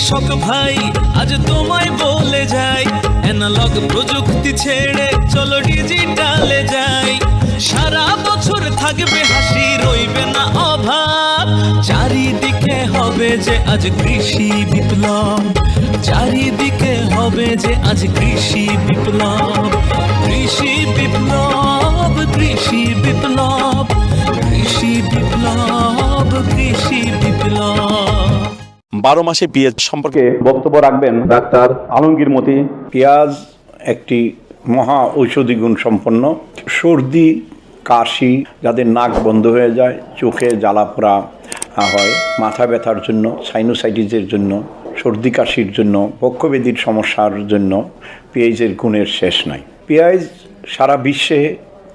কৃষক ভাই, আজ তোমায় বলে যাই অ্যানালগ প্রযুক্তি ছেড়ে চলো ডিজিটালে যাই। সারা বছর থাকবে হাসি, রইবে না অভাব। চারিদিকে হবে যে আজ কৃষি বিপ্লব। চারিদিকে হবে যে আজ কৃষি বিপ্লব। বারো মাসে পেঁয়াজ সম্পর্কে বক্তব্য রাখবেন ডাক্তার আলমগীর মতি। পেঁয়াজ একটি মহা ঔষধি গুণ সম্পন্ন। সর্দি, কাশি যাদের নাক বন্ধ হয়ে যায়, চোখে জ্বালা পোড়া হয়। মাথা ব্যথার জন্য সাইনোসাইটিসের জন্য, সর্দি, কাশির জন্য বক্ষবেদির সমস্যার জন্য পেঁয়াজের গুণের শেষ নাই। পেঁয়াজ সারা বিশ্বে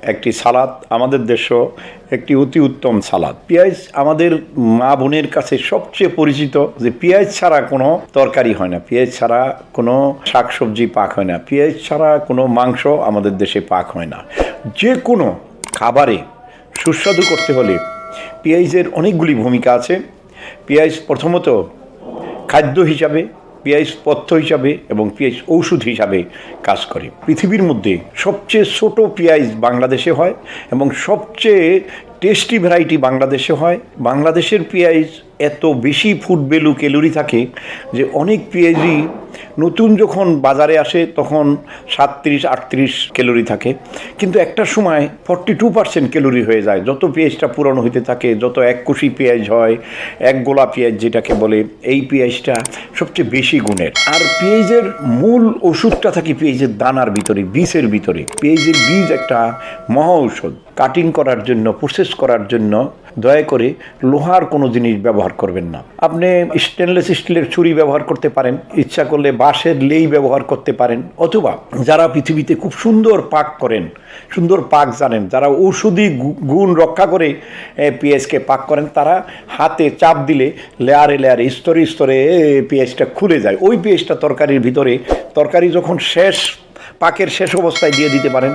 একটি সালাদ, আমাদের দেশও একটি অতি উত্তম সালাদ। পেঁয়াজ আমাদের মা বোনের কাছে সবচেয়ে পরিচিত যে পেঁয়াজ ছাড়া কোনো তরকারি হয় না। পেঁয়াজ ছাড়া কোনো শাকসবজি পাক হয় না। পেঁয়াজ ছাড়া কোনো মাংস আমাদের দেশে পাক হয় না। যে কোনো খাবারে সুস্বাদু করতে হলে পেঁয়াজের অনেকগুলি ভূমিকা আছে। পেঁয়াজ প্রথমত খাদ্য হিসাবে পেঁয়াজ পথ্য হিসাবে এবং পেঁয়াজ ঔষধ হিসাবে কাজ করে। পৃথিবীর মধ্যে সবচেয়ে ছোট পেঁয়াজ বাংলাদেশে হয় এবং সবচেয়ে টেস্টি ভ্যারাইটি বাংলাদেশে হয়। বাংলাদেশের পেঁয়াজ এত বেশি ফুড ভ্যালু ক্যালোরি থাকে যে অনেক পেঁয়াজই নতুন যখন বাজারে আসে, তখন সাতত্রিশ, আটত্রিশ ক্যালোরি থাকে। কিন্তু একটা সময় ফর্টি টু পার্সেন্ট ক্যালোরি হয়ে যায়। যত পেঁয়াজটা পুরনো হইতে থাকে, যত এক কুশি পেঁয়াজ হয়, এক গোলা পেঁয়াজ যেটাকে বলে, এই পেঁয়াজটা সবচেয়ে বেশি গুণের। আর পেঁয়াজের মূল ওষুধটা থাকে পেঁয়াজের দানার ভিতরে, বীজের ভিতরে। পেঁয়াজের বীজ একটা মহা ঔষধ। কাটিং করার জন্য প্রসেস করার জন্য দয়া করে লোহার কোনো জিনিস ব্যবহার করবেন না। আপনি স্টেনলেস স্টিলের ছুরি ব্যবহার করতে পারেন। ইচ্ছা করলে বাঁশের লেই ব্যবহার করতে পারেন, অথবা যারা পৃথিবীতে খুব সুন্দর পাক করেন, সুন্দর পাক জানেন, যারা ঔষধি গুণ রক্ষা করে পেঁয়াজকে পাক করেন, তারা হাতে চাপ দিলে লেয়ারে লেয়ারে, স্তরে স্তরে পেঁয়াজটা খুলে যায়। ওই পেঁয়াজটা তরকারির ভিতরে, তরকারি যখন শেষ, পাকের শেষ অবস্থায় দিয়ে দিতে পারেন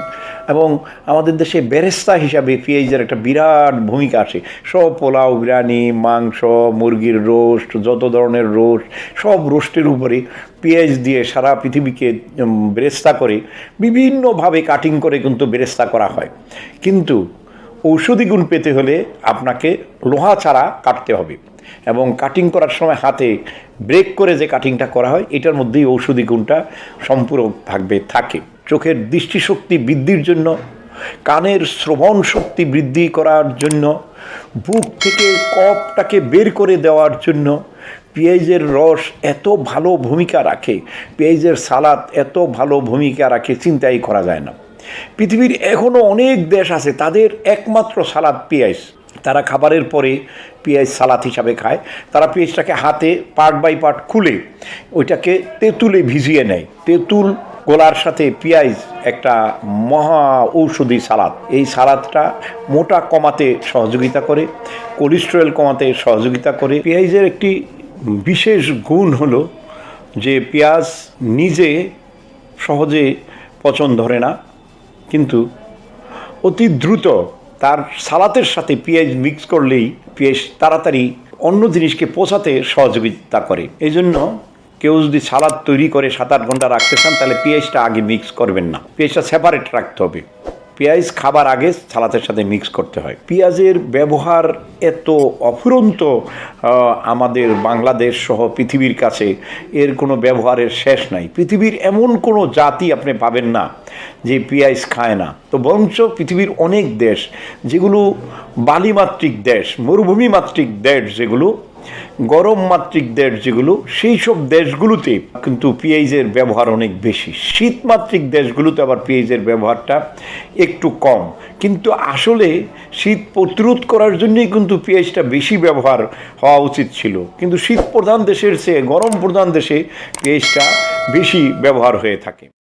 এবং আমাদের দেশে বেরেস্তা হিসাবে পেঁয়াজের একটা বিরাট ভূমিকা আসে সব পোলাও, বিরিয়ানি, মাংস, মুরগির রোস্ট, যত ধরনের রোস্ট, সব রোস্টের উপরে পেঁয়াজ দিয়ে সারা পৃথিবীকে বেরেস্তা করে, বিভিন্নভাবে কাটিং করে কিন্তু বেরেস্তা করা হয়। কিন্তু ঔষধি গুণ পেতে হলে আপনাকে লোহা ছাড়া কাটতে হবে এবং কাটিং করার সময় হাতে ব্রেক করে যে কাটিংটা করা হয়, এটার মধ্যেই ঔষধি গুণটা সম্পূরক থাকবে, থাকে। চোখের দৃষ্টিশক্তি বৃদ্ধির জন্য, কানের শ্রবণ শক্তি বৃদ্ধি করার জন্য, বুক থেকে কপটাকে বের করে দেওয়ার জন্য পেঁয়াজের রস এত ভালো ভূমিকা রাখে, পেঁয়াজের সালাদ এত ভালো ভূমিকা রাখে, চিন্তাই করা যায় না। পৃথিবীর এখনও অনেক দেশ আছে, তাদের একমাত্র সালাদ পেঁয়াজ। তারা খাবারের পরে পেঁয়াজ সালাদ হিসাবে খায়। তারা পেঁয়াজটাকে হাতে পার্ট বাই পার্ট খুলে ওইটাকে তেঁতুলে ভিজিয়ে নেয়। তেঁতুল গোলার সাথে পেঁয়াজ একটা মহা ঔষধি সালাদ। এই সালাদটা মোটা কমাতে সহযোগিতা করে কোলেস্টেরল কমাতে সহযোগিতা করে। পেঁয়াজের একটি বিশেষ গুণ হলো যে পেঁয়াজ নিজে সহজে পচন ধরে না, কিন্তু অতি দ্রুত তার সালাতের সাথে পেঁয়াজ মিক্স করলেই পেঁয়াজ তাড়াতাড়ি অন্য জিনিসকে পচাতে সহযোগিতা করে। এই জন্য কেউ যদি সালাদ তৈরি করে সাত আট ঘণ্টা রাখতে চান, তাহলে পেঁয়াজটা আগে মিক্স করবেন না। পেঁয়াজটা সেপারেট রাখতে হবে। পেঁয়াজ খাবার আগে সালাতের সাথে মিক্স করতে হয়। পেঁয়াজের ব্যবহার এত অফুরন্ত আমাদের বাংলাদেশ সহ পৃথিবীর কাছে এর কোনো ব্যবহারের শেষ নাই। পৃথিবীর এমন কোনো জাতি আপনি পাবেন না যে পেঁয়াজ খায় না। তো বরঞ্চ পৃথিবীর অনেক দেশ, যেগুলো বালিমাত্রিক দেশ মরুভূমি মাত্রিক দেশ যেগুলো গরম মাত্রিক দেশ যেগুলো, সেই সব দেশগুলোতে কিন্তু পেঁয়াজের ব্যবহার অনেক বেশি। শীতমাত্রিক দেশগুলোতে আবার পেঁয়াজের ব্যবহারটা একটু কম। কিন্তু আসলে শীত প্রতিরোধ করার জন্যই কিন্তু পেঁয়াজটা বেশি ব্যবহার হওয়া উচিত ছিল। কিন্তু শীত প্রধান দেশের চেয়ে গরম প্রধান দেশে পেঁয়াজটা বেশি ব্যবহার হয়ে থাকে।